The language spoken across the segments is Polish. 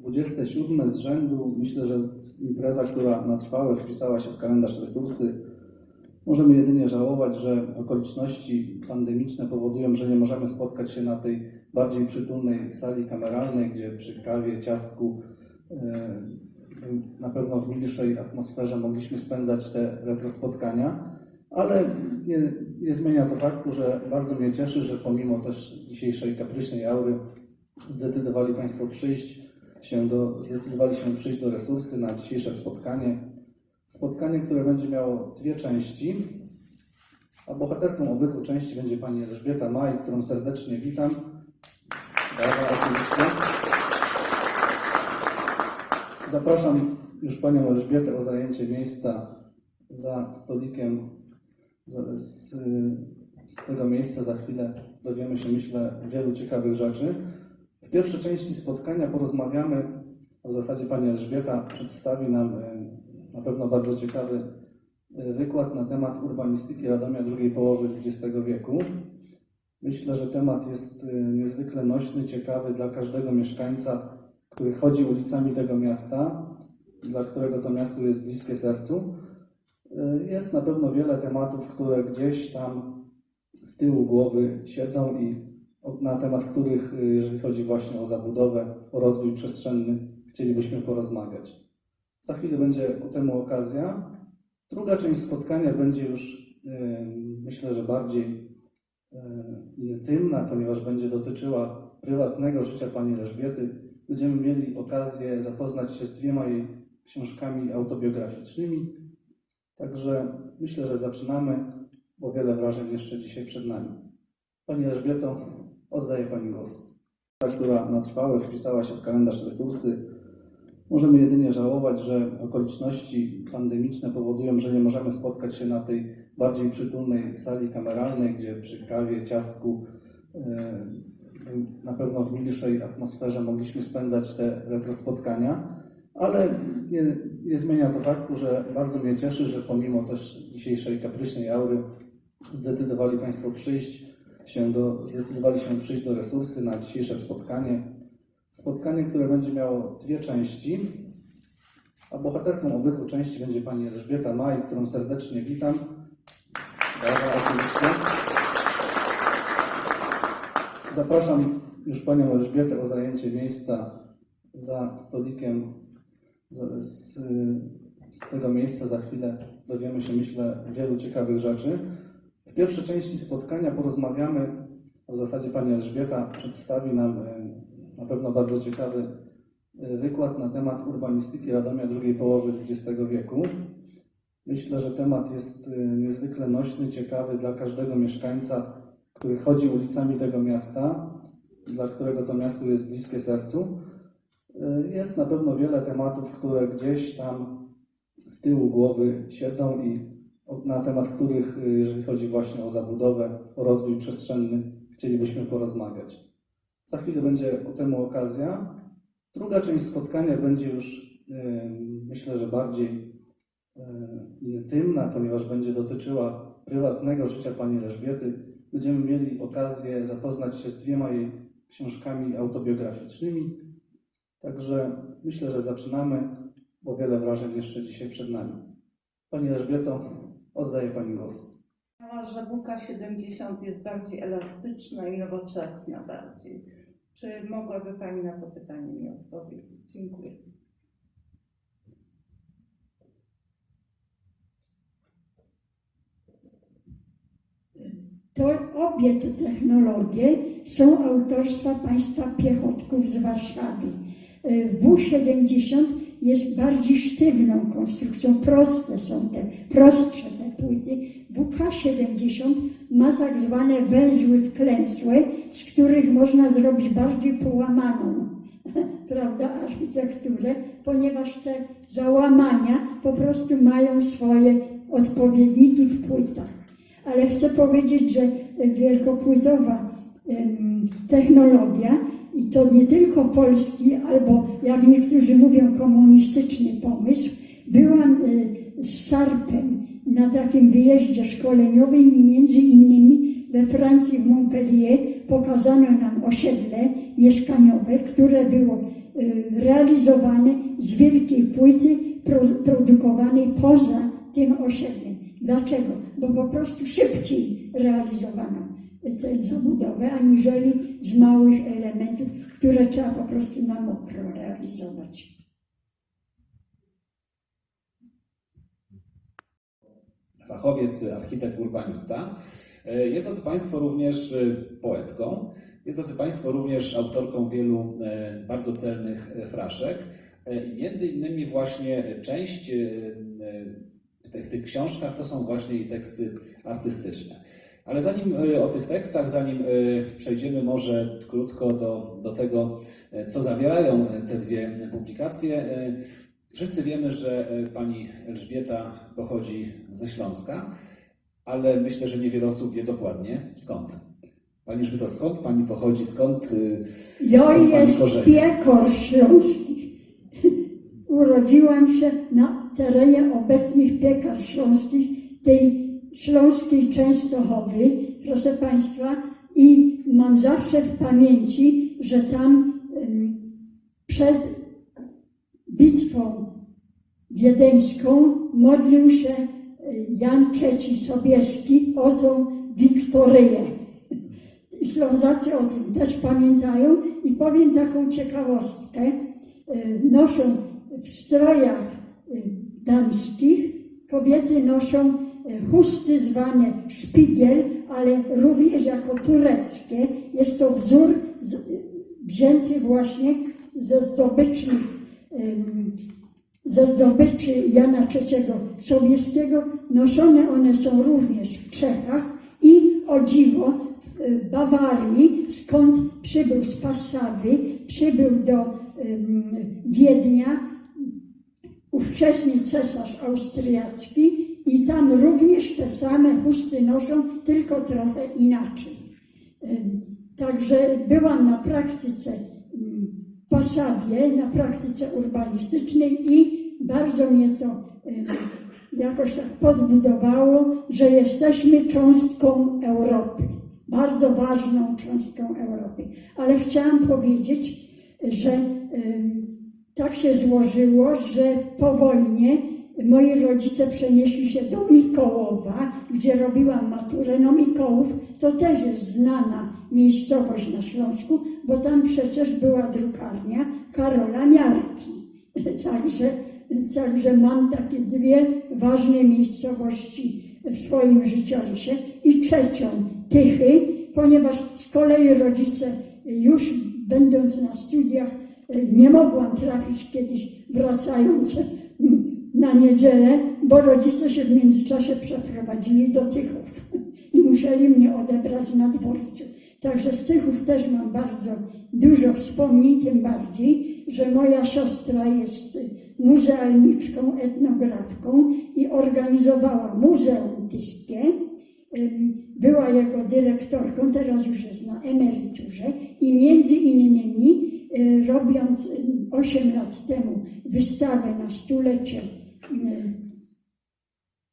27 z rzędu. Myślę, że impreza, która na trwałe wpisała się w kalendarz resursy. Możemy jedynie żałować, że okoliczności pandemiczne powodują, że nie możemy spotkać się na tej bardziej przytulnej sali kameralnej, gdzie przy kawie, ciastku, e, na pewno w milszej atmosferze mogliśmy spędzać te retrospotkania, ale nie, nie zmienia to faktu, że bardzo mnie cieszy, że pomimo też dzisiejszej kapryśnej aury zdecydowali Państwo przyjść się do, zdecydowali się przyjść do resursy na dzisiejsze spotkanie. Spotkanie, które będzie miało dwie części, a bohaterką obydwu części będzie Pani Elżbieta Maj, którą serdecznie witam. Brawa, oczywiście. Zapraszam już Panią Elżbietę o zajęcie miejsca za stolikiem. Z, z, z tego miejsca za chwilę dowiemy się, myślę, wielu ciekawych rzeczy. W pierwszej części spotkania porozmawiamy, w zasadzie Pani Elżbieta przedstawi nam e, na pewno bardzo ciekawy e, wykład na temat urbanistyki Radomia drugiej połowy XX wieku. Myślę, że temat jest e, niezwykle nośny, ciekawy dla każdego mieszkańca, który chodzi ulicami tego miasta, dla którego to miasto jest bliskie sercu. Jest na pewno wiele tematów, które gdzieś tam z tyłu głowy siedzą i na temat których, y, jeżeli chodzi właśnie o zabudowę, o rozwój przestrzenny, chcielibyśmy porozmawiać. Za chwilę będzie ku temu okazja. Druga część spotkania będzie już, myślę, że bardziej intymna, ponieważ będzie dotyczyła prywatnego życia pani Elżbiety. Będziemy mieli okazję zapoznać się z dwiema jej książkami autobiograficznymi. Także myślę, że zaczynamy, bo wiele wrażeń jeszcze dzisiaj przed nami. Pani Elżbieto, Oddaję Pani głos. Ta, która na trwałe wpisała się w kalendarz resursy. Możemy jedynie żałować, że okoliczności pandemiczne powodują, że nie możemy spotkać się na tej bardziej przytulnej sali kameralnej, gdzie przy kawie, ciastku, e, na pewno w milszej atmosferze mogliśmy spędzać te retrospotkania, ale nie, nie zmienia to faktu, że bardzo mnie cieszy, że pomimo też dzisiejszej kapryśnej aury zdecydowali Państwo przyjść się do, zdecydowali się przyjść do resursy na dzisiejsze spotkanie. Spotkanie, które będzie miało dwie części, a bohaterką obydwu części będzie pani Elżbieta Maj, którą serdecznie witam. Brawa, oczywiście. Zapraszam już panią Elżbietę o zajęcie miejsca za stolikiem. Z, z, z tego miejsca za chwilę dowiemy się, myślę, wielu ciekawych rzeczy. W pierwszej części spotkania porozmawiamy, w zasadzie Pani Elżbieta przedstawi nam e, na pewno bardzo ciekawy e, wykład na temat urbanistyki Radomia drugiej połowy XX wieku. Myślę, że temat jest e, niezwykle nośny, ciekawy dla każdego mieszkańca, który chodzi ulicami tego miasta, dla którego to miasto jest bliskie sercu. Jest na pewno wiele tematów, które gdzieś tam z tyłu głowy siedzą i na temat których, y, jeżeli chodzi właśnie o zabudowę, o rozwój przestrzenny, chcielibyśmy porozmawiać. Za chwilę będzie ku temu okazja. Druga część spotkania będzie już, myślę, że bardziej intymna, ponieważ będzie dotyczyła prywatnego życia pani Elżbiety. Będziemy mieli okazję zapoznać się z dwiema jej książkami autobiograficznymi. Także myślę, że zaczynamy, bo wiele wrażeń jeszcze dzisiaj przed nami. Pani Elżbieto, Oddaję Pani głos. że WK70 jest bardziej elastyczna i nowoczesna bardziej. Czy mogłaby Pani na to pytanie mi odpowiedzieć? Dziękuję. To obie te technologie są autorstwa państwa piechotków z Warszawy. W70 jest bardziej sztywną konstrukcją, proste są te, prostsze te płyty. WK70 ma tak zwane węzły wklęsłe, z których można zrobić bardziej połamaną, prawda, architekturę, ponieważ te załamania po prostu mają swoje odpowiedniki w płytach. Ale chcę powiedzieć, że wielkopłytowa technologia i to nie tylko polski, albo jak niektórzy mówią, komunistyczny pomysł. Byłam y, z Szarpem na takim wyjeździe szkoleniowym i między innymi we Francji, w Montpellier, pokazano nam osiedle mieszkaniowe, które było y, realizowane z wielkiej płyty pro, produkowanej poza tym osiedlem. Dlaczego? Bo po prostu szybciej realizowano tę zabudowę, aniżeli z małych elementów, które trzeba po prostu na mokro realizować. fachowiec, architekt, urbanista. Jest, drodzy Państwo, również e, poetką. Jest, drodzy Państwo, również autorką wielu e, bardzo celnych e, fraszek. E, Między innymi właśnie część e, w tych, książkach to są właśnie teksty artystyczne. Ale zanim e, o tych tekstach, zanim e, przejdziemy może krótko do, do tego, e, co zawierają te dwie publikacje, Wszyscy wiemy, że pani Elżbieta pochodzi ze Śląska, ale myślę, że niewiele osób wie dokładnie skąd. Pani Elżbieto, skąd pani pochodzi, skąd Ja są pani jest korzenie? piekor śląskich. Urodziłam się na terenie obecnych piekar śląskich, tej śląskiej Częstochowy, proszę Państwa, i mam zawsze w pamięci, że tam przed bitwą wiedeńską modlił się e, Jan III Sobieski o tą Wiktoryję. Ślązacy o tym też pamiętają i powiem taką ciekawostkę. E, Noszą w strojach e, damskich, kobiety noszą chusty zwane szpigiel, ale również jako tureckie. Jest to wzór z, wzięty właśnie ze zdobycznych em, ze zdobyczy Jana III Sobieskiego. Noszone one są również w Czechach i o dziwo w e, Bawarii, skąd przybył z Passawy, przybył do Wiednia ówczesny cesarz austriacki i tam również te same chusty noszą, tylko trochę inaczej. Także byłam na praktyce mm, w Passawie, na praktyce urbanistycznej i bardzo mnie to jakoś tak podbudowało, że jesteśmy cząstką Europy, bardzo ważną cząstką Europy. Ale chciałam powiedzieć, że tak się złożyło, że po wojnie moi rodzice przenieśli się do Mikołowa, gdzie robiłam maturę. No Mikołów to też jest znana miejscowość na Śląsku, bo tam przecież była drukarnia Karola Miarki. Także, także mam takie dwie ważne miejscowości w swoim życiorysie. I trzecią Tychy, ponieważ z kolei rodzice już będąc na studiach nie mogłam trafić kiedyś wracając na niedzielę, bo rodzice się w międzyczasie przeprowadzili do Tychów i musieli mnie odebrać na dworcu. Także z Tychów też mam bardzo dużo wspomnień, tym bardziej, że moja siostra jest muzealniczką, etnografką i organizowała Muzeum Tyskie. Była jego dyrektorką, teraz już jest na emeryturze i między innymi y, robiąc 8 lat temu wystawę na stulecie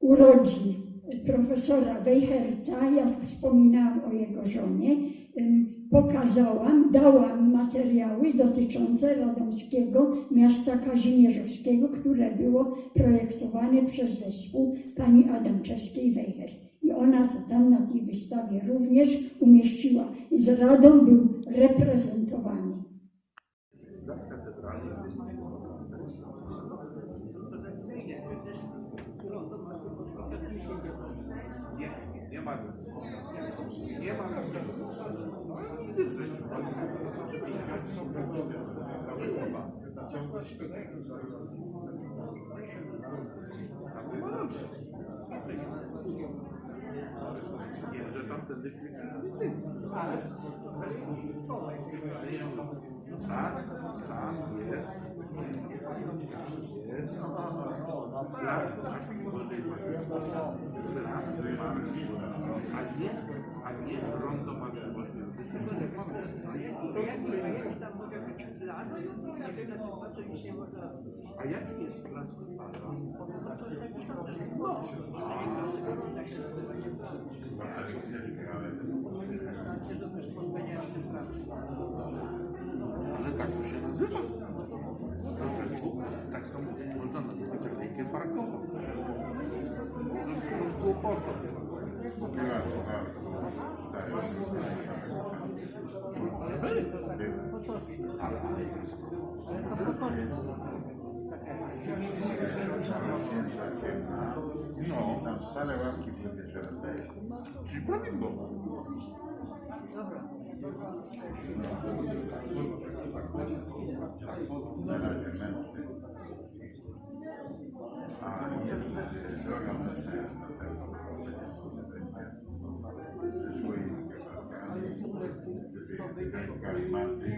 urodzin profesora Weicherta, ja wspominałam o jego żonie, pokazałam, dałam materiały dotyczące radomskiego miasta kazimierzowskiego, które było projektowane przez zespół pani Adamczewskiej-Weichert. I ona to tam na tej wystawie również umieściła. I z Radom był reprezentowany. Nie, ma. Nie ma. No nigdy w życiu. Nie, że tamten Tak, tak, jest. Jest. A nie, a nie rondo możliwości. A jaki jest plan pana? Ale tak to się nazywa. tak samo można nazwać technikę parkową. To jest po prostu. Może być. No, Tam same ławki były wieczorem. czyli prawidłowo. Na razie mężczyzn. A droga mężczyzn na pewno przyszło i Calimante,